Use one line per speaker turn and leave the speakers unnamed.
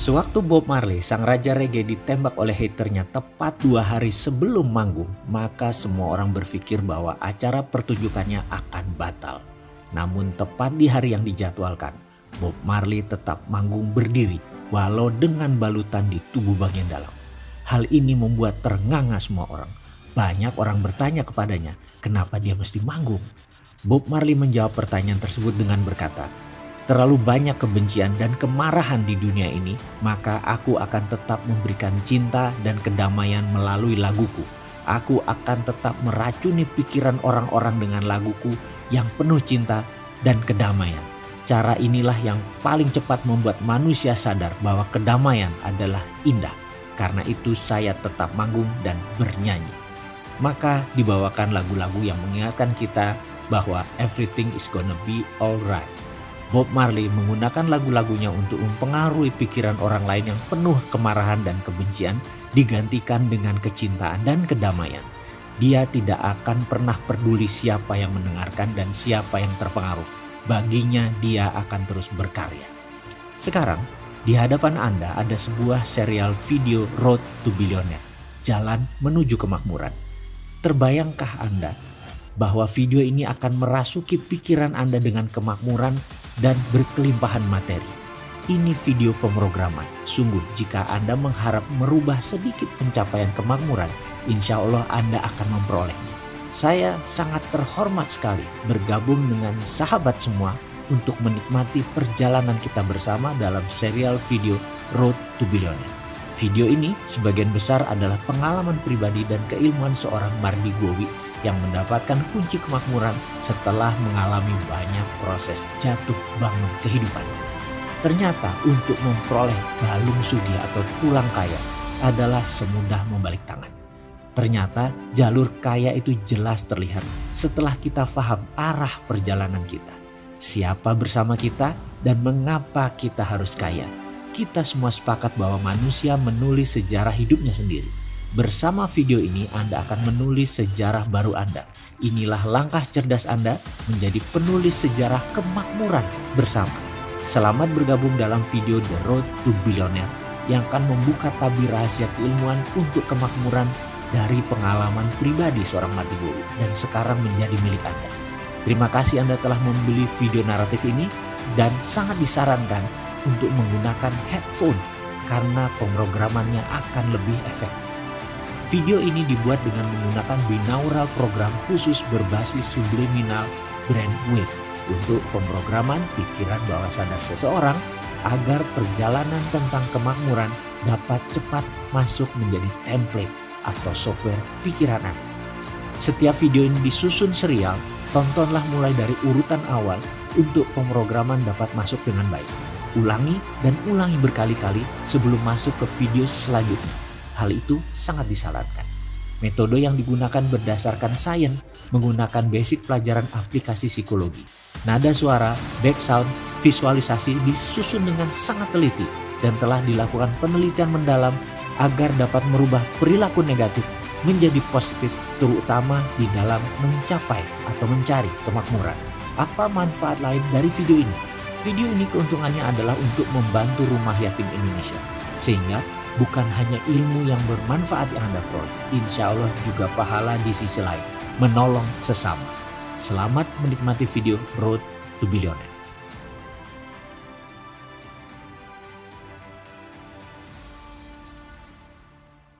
Sewaktu Bob Marley, sang raja reggae ditembak oleh haternya tepat dua hari sebelum manggung, maka semua orang berpikir bahwa acara pertunjukannya akan batal. Namun tepat di hari yang dijadwalkan, Bob Marley tetap manggung berdiri walau dengan balutan di tubuh bagian dalam. Hal ini membuat ternganga semua orang. Banyak orang bertanya kepadanya, kenapa dia mesti manggung? Bob Marley menjawab pertanyaan tersebut dengan berkata, terlalu banyak kebencian dan kemarahan di dunia ini, maka aku akan tetap memberikan cinta dan kedamaian melalui laguku. Aku akan tetap meracuni pikiran orang-orang dengan laguku yang penuh cinta dan kedamaian. Cara inilah yang paling cepat membuat manusia sadar bahwa kedamaian adalah indah. Karena itu saya tetap manggung dan bernyanyi. Maka dibawakan lagu-lagu yang mengingatkan kita bahwa everything is gonna be alright. Bob Marley menggunakan lagu-lagunya untuk mempengaruhi pikiran orang lain yang penuh kemarahan dan kebencian digantikan dengan kecintaan dan kedamaian. Dia tidak akan pernah peduli siapa yang mendengarkan dan siapa yang terpengaruh. Baginya dia akan terus berkarya. Sekarang di hadapan Anda ada sebuah serial video Road to Billionaire, Jalan Menuju Kemakmuran. Terbayangkah Anda bahwa video ini akan merasuki pikiran Anda dengan kemakmuran dan berkelimpahan materi. Ini video pemrograman. Sungguh jika Anda mengharap merubah sedikit pencapaian kemakmuran, insya Allah Anda akan memperolehnya. Saya sangat terhormat sekali bergabung dengan sahabat semua untuk menikmati perjalanan kita bersama dalam serial video Road to Billionaire. Video ini sebagian besar adalah pengalaman pribadi dan keilmuan seorang Mardi Gowi yang mendapatkan kunci kemakmuran setelah mengalami banyak proses jatuh bangun kehidupan. Ternyata untuk memperoleh balung sugi atau tulang kaya adalah semudah membalik tangan. Ternyata jalur kaya itu jelas terlihat setelah kita paham arah perjalanan kita. Siapa bersama kita dan mengapa kita harus kaya. Kita semua sepakat bahwa manusia menulis sejarah hidupnya sendiri Bersama video ini Anda akan menulis sejarah baru Anda. Inilah langkah cerdas Anda menjadi penulis sejarah kemakmuran bersama. Selamat bergabung dalam video The Road to Billionaire yang akan membuka tabir rahasia keilmuan untuk kemakmuran dari pengalaman pribadi seorang Mati Guru dan sekarang menjadi milik Anda. Terima kasih Anda telah membeli video naratif ini dan sangat disarankan untuk menggunakan headphone karena pemrogramannya akan lebih efektif. Video ini dibuat dengan menggunakan binaural program khusus berbasis subliminal brainwave untuk pemrograman pikiran bawah sadar seseorang agar perjalanan tentang kemakmuran dapat cepat masuk menjadi template atau software pikiran Anda. Setiap video ini disusun serial, tontonlah mulai dari urutan awal untuk pemrograman dapat masuk dengan baik. Ulangi dan ulangi berkali-kali sebelum masuk ke video selanjutnya. Hal itu sangat disarankan. Metode yang digunakan berdasarkan sains menggunakan basic pelajaran aplikasi psikologi. Nada suara, back sound, visualisasi disusun dengan sangat teliti dan telah dilakukan penelitian mendalam agar dapat merubah perilaku negatif menjadi positif terutama di dalam mencapai atau mencari kemakmuran. Apa manfaat lain dari video ini? Video ini keuntungannya adalah untuk membantu rumah yatim Indonesia sehingga bukan hanya ilmu yang bermanfaat yang Anda peroleh, insya Allah juga pahala di sisi lain, menolong sesama. Selamat menikmati video Road to Billionaire.